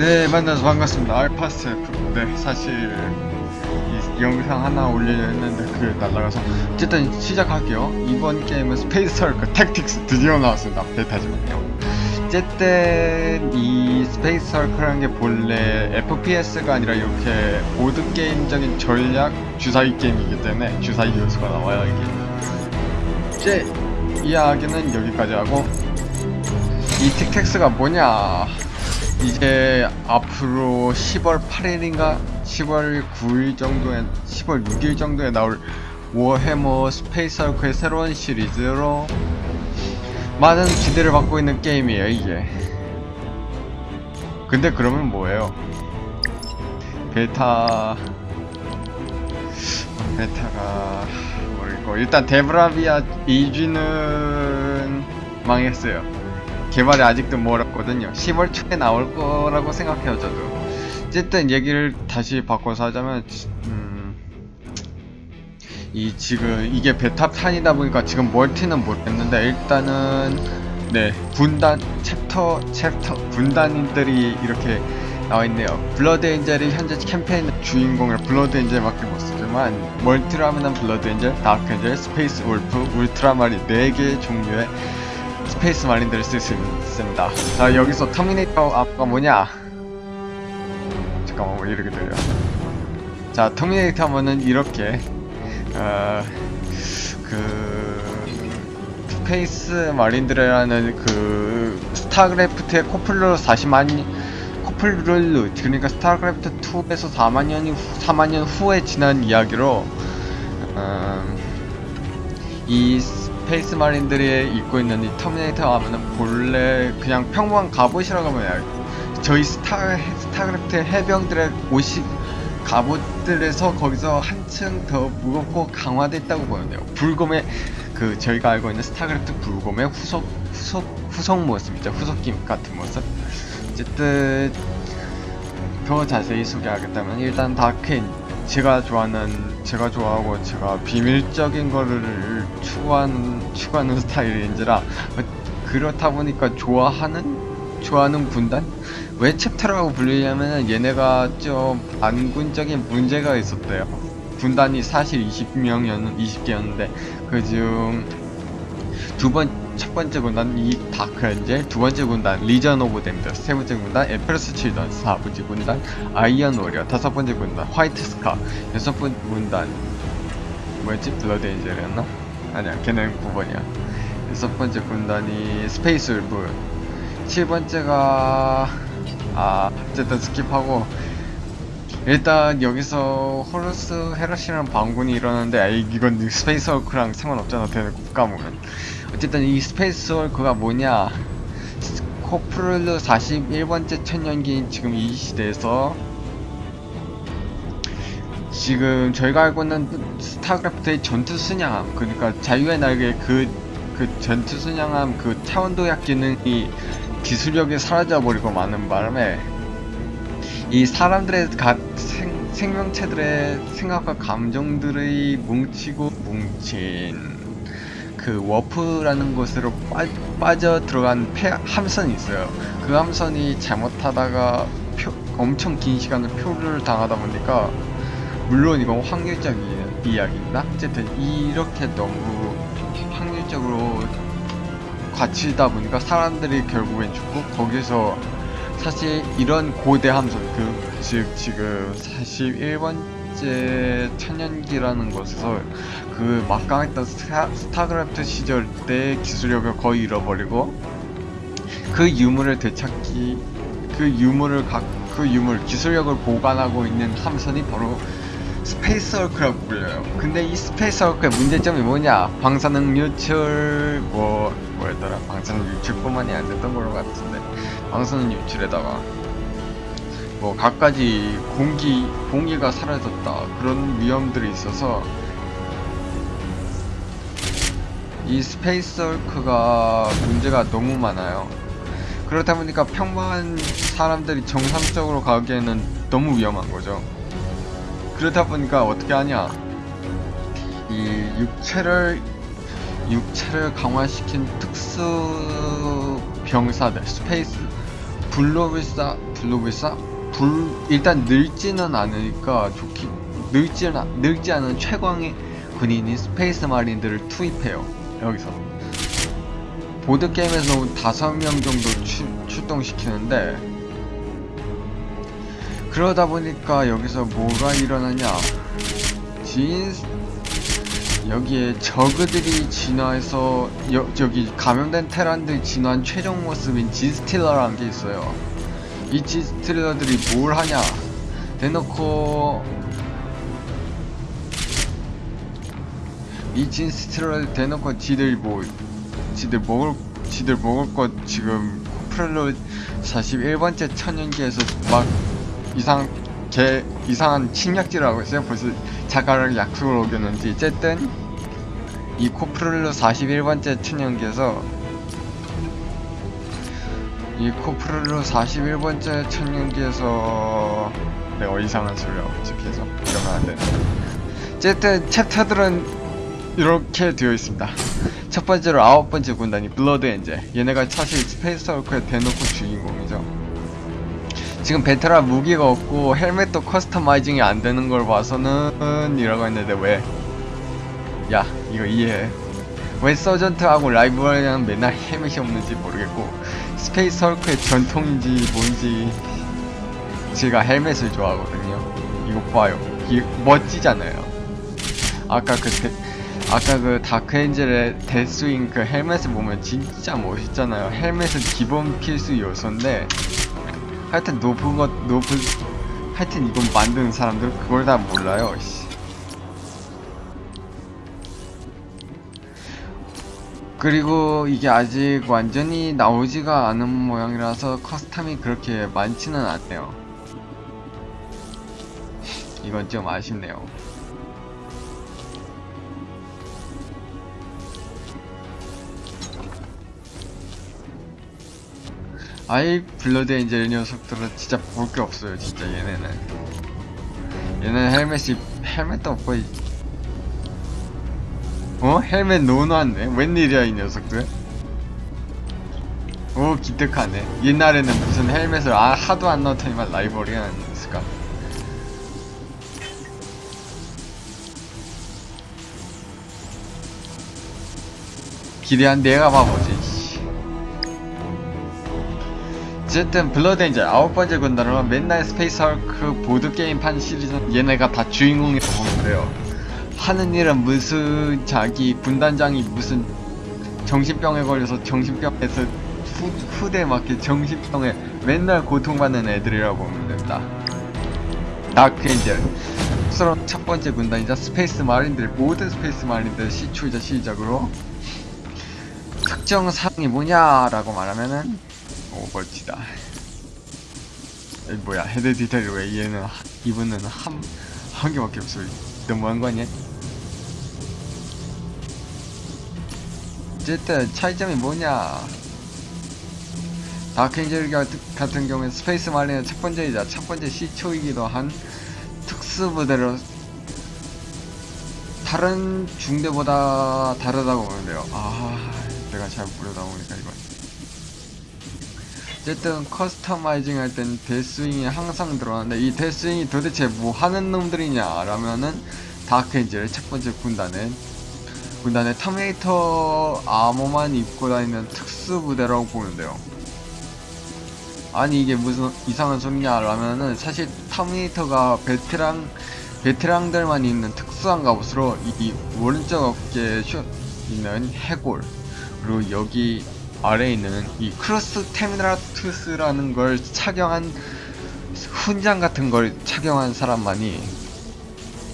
네 만나서 반갑습니다. 알파스F. 네 사실 이 영상 하나 올리려 했는데 그게 날라가서 어쨌든 시작할게요. 이번 게임은 스페이스 헐크 택틱스 드디어 나왔습니다. 베타지만요. 어쨌든 이 스페이스 헐크라는 게 본래 FPS가 아니라 이렇게 보드게임적인 전략 주사위 게임이기 때문에 주사위 요소가 나와요 이게. 이제 이야기는 여기까지 하고 이 틱텍스가 뭐냐 이제 앞으로 10월 8일인가? 10월 9일 정도에 10월 6일 정도에 나올 워해머 스페이스 얼크의 새로운 시리즈로 많은 기대를 받고 있는 게임이에요 이게. 근데 그러면 뭐예요? 베타 베타가 뭐고 일단 데브라비아 2G는 망했어요 개발이 아직도 멀었거든요. 10월 초에 나올 거라고 생각해요 저도. 어쨌든 얘기를 다시 바꿔서 하자면 음, 이 지금 이게 베타판이다 보니까 지금 멀티는 모르겠는데 일단은 네 군단 챕터 챕터 군단인들이 이렇게 나와 있네요. 블러드 엔젤이 현재 캠페인 주인공을 블러드 엔젤밖에 못 쓰지만 멀티를 하면은 블러드 엔젤, 다크 엔젤, 스페이스 울프, 울트라마린 4개 종류의 스페이스 마린들을 쓸 수 있습니다. 자 여기서 터미네이터 앞가 뭐냐? 잠깐만 왜 이렇게 들려? 자 터미네이터 하면은 이렇게 어, 그 스페이스 마린들이라는 그 스타크래프트의 코플러 40만 코플룰루 그러니까 스타크래프트 2에서 4만 년 후, 4만 년 후에 지난 이야기로 음, 이 스페이스 마린들이 입고 있는 이 터미네이터 하면은 본래 그냥 평범한 갑옷이라고 하면. 저희 스타 스타크래프트 해병들의 옷이 갑옷들에서 거기서 한층 더 무겁고 강화됐다고 보는데요. 불곰의 그 저희가 알고 있는 스타크래프트 불곰의 후속 후속 후속 모습이죠. 후속 김 같은 모습. 어쨌든 더 자세히 소개하겠다면 일단 다크인 제가 좋아하는 제가 좋아하고 제가 비밀적인 거를 추구하는 추구하는 스타일인지라 그렇다 보니까 좋아하는 좋아하는 군단 왜 챕터라고 불리냐면은 얘네가 좀 안군적인 문제가 있었대요. 군단이 사실 20명이었는 20개였는데 그중 두번 첫 번째 군단 이 다크 엔젤, 두 번째 군단 리전 오브 댐드, 세 번째 군단 에페러스 칠던, 사 번째 군단 Iron Warrior, 다섯 번째 군단 White Scar, 여섯 번째 군단 뭐였지? Blood Angel이었나? 아니야, 걔는 9번이야. 여섯 번째 군단이 Space Wolve, 칠 번째가 아 어쨌든 skip하고 일단 여기서 Horus Heresy라는 반군이 일어나는데 아 이건 Space Hulk랑 상관없잖아 되는 국가보면 어쨌든 이 Space Hulk가 뭐냐? 코프룰루 41번째 천년기인 지금 이 시대에서 지금 저희가 알고 있는 스타크래프트의 전투 순양함 그러니까 자유의 날개 그, 그 전투 순양함 그 차원 도약 기능이 기술력이 사라져버리고 많은 바람에 이 사람들의 가, 생, 생명체들의 생각과 감정들의 뭉치고 뭉친 그 워프라는 곳으로 빠, 빠져 들어간 폐, 함선이 있어요. 그 함선이 잘못하다가 표, 엄청 긴 시간을 표류를 당하다 보니까 물론 이건 확률적 이야기입니다. 어쨌든 이렇게 너무 확률적으로 갇히다 보니까 사람들이 결국엔 죽고 거기서 사실 이런 고대 함선 그 즉 지금 41번 째 천년기라는 곳에서 그 막강했던 스타, 스타크래프트 시절 때 기술력을 거의 잃어버리고 그 유물을 되찾기 그 유물을 각 그 유물 기술력을 보관하고 있는 함선이 바로 Space Hulk라고 불려요. 근데 이 Space Hulk의 문제점이 뭐냐? 방사능 유출 뭐 뭐였더라? 방사능 유출뿐만이 안 됐던 걸로 같은데 방사능 유출에다가 뭐 갖가지 공기 공기가 사라졌다 그런 위험들이 있어서 이 스페이스 헐크가 문제가 너무 많아요. 그렇다 보니까 평범한 사람들이 정상적으로 가기에는 너무 위험한 거죠. 그러다 보니까 어떻게 하냐 이 육체를 육체를 강화시킨 특수 병사들 스페이스 블루비사 블루비사 불 일단 늙지는 않으니까 좋기 늙지 않 늙지 않은 최강의 군인인 Space Marine들을 투입해요 여기서. 보드 게임에서 다섯 명 정도 추, 출동시키는데 그러다 보니까 여기서 뭐가 일어나냐. 진 여기에 저그들이 진화해서 여, 저기 감염된 테란들 진화한 최종 모습인 Genestealer라는 게 있어요 이 진스틸러들이 뭘 하냐 대놓고 이 진스틸러를 대놓고 지들 뭐 지들 먹을 지들 먹을 것 지금 코프렐로 41번째 천연기에서 막 이상 개 이상한 침략질을 하고 있어요. 벌써 자가랑 약속을 어겼는지 어쨌든 이 코프렐로 41번째 천연기에서 이 코프렐로 41번째 천년기에서 내가 이상한 소리를 하고 있지 계속 이러면 안 되네. 어쨌든 챕터들은 이렇게 되어 있습니다. 첫 번째로 아홉 번째 군단이 Blood Angel. 얘네가 사실 Space Hulk의 대놓고 주인공이죠. 지금 베테랑 무기가 없고 헬멧도 customizing이 안 되는 걸 봐서는 이라고 했는데 왜? 야 이거 이해해. 왜 sergeant하고 librarian랑 맨날 헬멧이 없는지 모르겠고 Space Hulk의 전통인지 뭔지 제가 헬멧을 좋아하거든요. 이거 봐요. 이 멋지잖아요. 아까 그 데, 아까 그 Dark Angel의 Deathwing 그 헬멧을 보면 진짜 멋있잖아요. 헬멧은 기본 필수 요소인데 하여튼 높은 것 높은 하여튼 이건 만드는 사람들 그걸 다 몰라요. 그리고 이게 아직 완전히 나오지가 않은 모양이라서 custom이 그렇게 많지는 않네요. 이건 좀 아쉽네요. 아이 Blood Angel 녀석들은 진짜 볼 게 없어요 진짜 얘네는 얘는 헬멧이 헬멧도 없고 이- 어? 헬멧 노노한데? 웬일이야 이 녀석들? 오 기특하네 옛날에는 무슨 헬멧을 아, 하도 안 넣더니만 라이벌이 아니었을까 기대한 내가 바보지 씨. 어쨌든 Blood Angel 아홉 번째 군단으로 맨날 Space Hulk 보드게임판 시리즈 얘네가 다 주인공이라고 보면 돼요 하는 일은 무슨 자기 군단장이 무슨 정신병에 걸려서 정신병에서 후, 후대 맞게 정신병에 맨날 고통받는 애들이라고 보면 됩니다. Dark Angel. 서로 첫 번째 군단이자 Space Marine들 모든 Space Marine들 시초이자 시작으로 특정 사항이 뭐냐라고 말하면은 오 멋지다. 이 뭐야 head detail 왜 얘는 하- 이분은 한, 한 개밖에 없어. 너무한 거 아니야? 어쨌든 차이점이 뭐냐? Dark Angel 같은 경우에 Space Marine의 첫 번째이자 첫 번째 시초이기도 한 특수부대로 다른 중대보다 다르다고 보면 돼요. 아 내가 잘 모르다 보니까 이건. 어쨌든 customizing 할땐 Deathwing이 항상 들어가는데 이 Deathwing이 도대체 뭐 하는 놈들이냐 라면은 Dark Angel의 첫 번째 군단은 군단의 Terminator armor만 입고 다니는 특수부대라고 보면 돼요 아니 이게 무슨 이상한 소리냐 라면은 사실 Terminator가 베테랑 베테랑들만 입는 특수한 갑옷으로 이, 이 오른쪽 어깨에 쇼 있는 해골 그리고 여기 아래에 있는 이 Crux Terminatus라는 걸 착용한 훈장 같은 걸 착용한 사람만이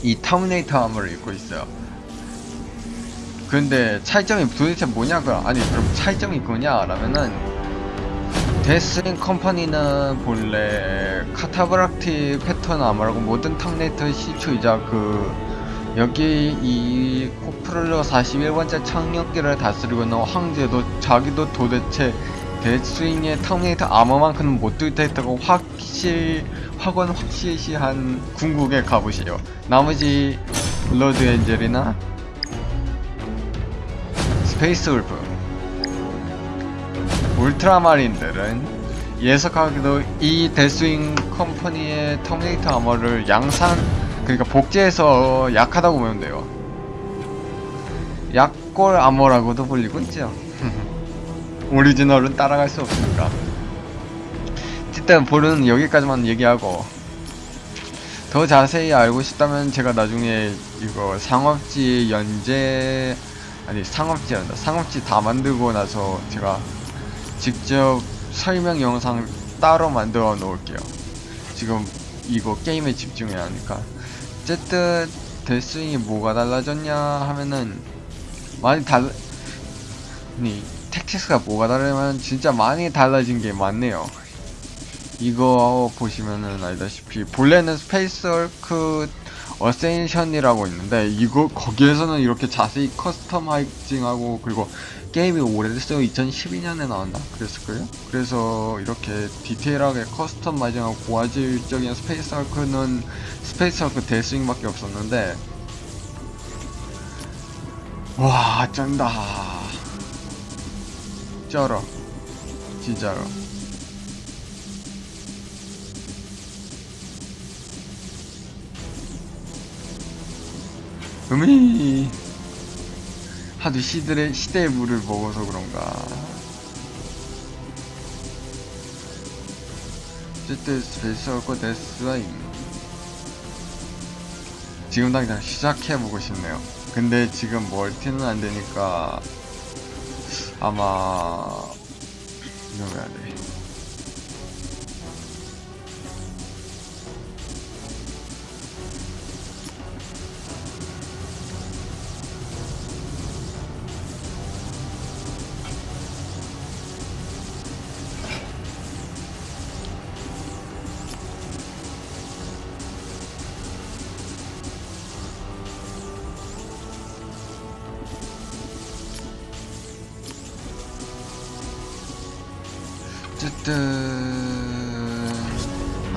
이 Terminator armor를 입고 있어요. 근데 차이점이 도대체 뭐냐고 아니 그럼 차이점이 뭐냐 라면은 Deathwing Company는 본래 Cataphractii pattern armor라고 모든 터미네이터 시초이자 그 여기 이 코프롤러 41번째 천년기를 다스리고 있는 황제도 자기도 도대체 Deathwing의 Terminator armor만큼은 못 뚫겠다고 확실 확언 확실시한 궁극의 갑옷이에요. 나머지 Blood Angel이나 Space Wolf Ultramarine들은 애석하게도 이 Deathwing company의 Terminator armor를 양산 그러니까 복제해서 약하다고 보면 돼요. 약골 아머라고도 불리고 있죠. 오리지널은 따라갈 수 없으니까. 일단 볼은 여기까지만 얘기하고 더 자세히 알고 싶다면 제가 나중에 이거 상업지 연재 아니 상업지 한다. 상업지 다 만들고 나서 제가 직접 설명 영상 따로 만들어 놓을게요. 지금 이거 게임에 집중해야 하니까. 어쨌든 Deathwing이 뭐가 달라졌냐 하면은 많이 달라 아니 텍스가 뭐가 다르냐면 진짜 많이 달라진 게 많네요. 이거 보시면은 알다시피 본래는 Space Hulk Ascension이라고 있는데 이거 거기에서는 이렇게 자세히 customizing하고 그리고 게임이 오래됐어요. 2012년에 나왔나? 그랬을걸요? 그래서 이렇게 디테일하게 customizing하고 고화질적인 Space Hulk는 Space Hulk Deathwing밖에 없었는데 와 쩐다. 쩔어 진짜로 음이. 하도 시들의 시대의 물을 먹어서 그런가. 어쨌든 Space Hulk Deathwing 지금 당장 시작해보고 싶네요. 근데 지금 멀티는 안되니까 아마 이거 해야 돼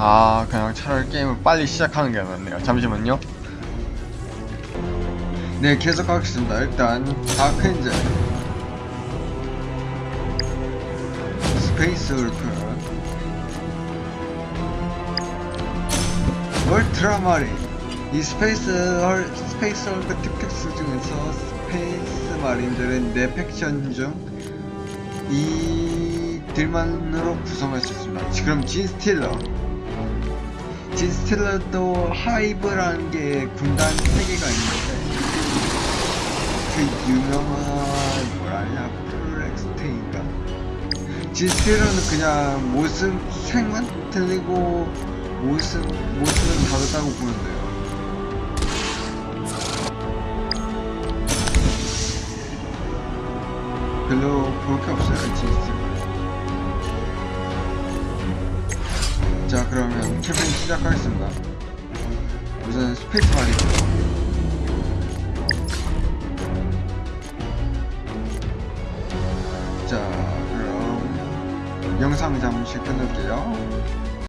아 그냥 차라리 게임을 빨리 시작하는 게 낫네요. 잠시만요. 네 계속 하겠습니다. 일단 Dark Angel. Space Wolf. Ultramarine. 이 Space Hul Space Hulk 특특수 중에서 Space Marine들은 네 faction 중 이들만으로 구성할 수 있습니다. 그럼 Genestealer. Genestealer도 hive라는 게 군단 세 개가 있는데 그 유명한 뭐라냐 프로렉스테인가. Genestealer는 그냥 모습 색만 틀리고 모습 모습은 다르다고 보면 돼요. 별로 볼 게 없어요. 자, 그러면 캠페인 시작하겠습니다. 우선 Space Marine이죠. 자, 그럼 영상 잠시 끊을게요.